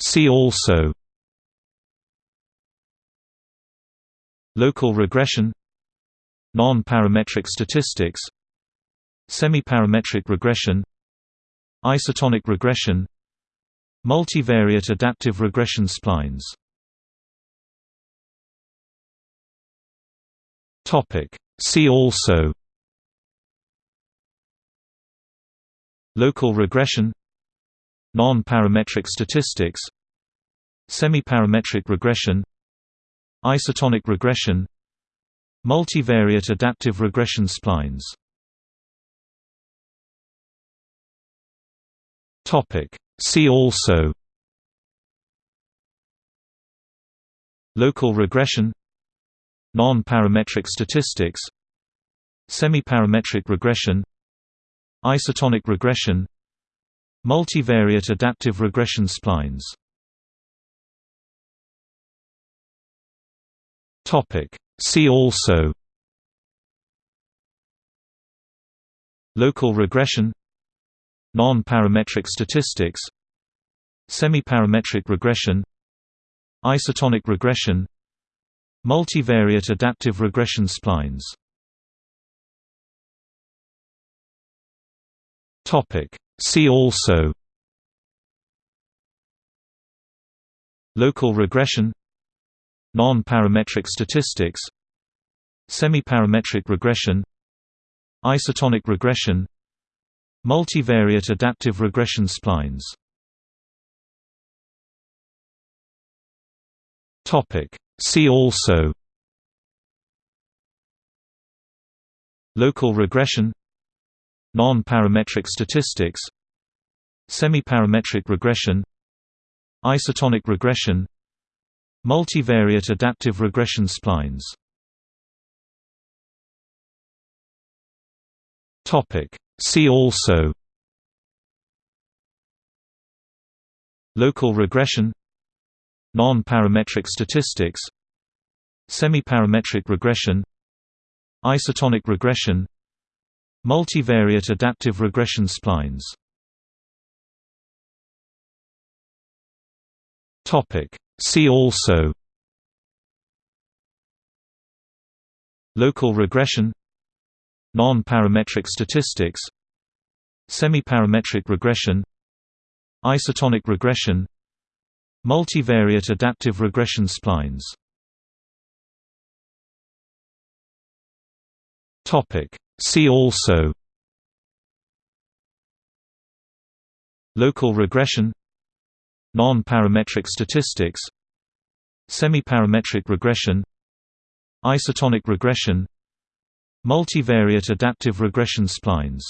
See also Local regression Non-parametric statistics Semi-parametric regression Isotonic regression Multivariate adaptive regression splines See also Local regression Non-parametric statistics Semi-parametric regression Isotonic regression Multivariate adaptive regression splines. Topic. See also Local regression Non-parametric statistics Semi-parametric regression Isotonic regression Multivariate adaptive regression splines. Topic. See also Local regression Non-parametric statistics Semi-parametric regression Isotonic regression Multivariate adaptive regression splines See also Local regression Non-parametric statistics Semi-parametric regression Isotonic regression Multivariate adaptive regression splines topic. See also Local regression Non-parametric statistics Semi-parametric regression Isotonic regression Multivariate adaptive regression splines. Topic. See also Local regression Non-parametric statistics Semi-parametric regression Isotonic regression Multivariate adaptive regression splines. See also Local regression Non-parametric statistics Semi-parametric regression Isotonic regression Multivariate adaptive regression splines See also Local regression Non-parametric statistics Semi-parametric regression Isotonic regression Multivariate adaptive regression splines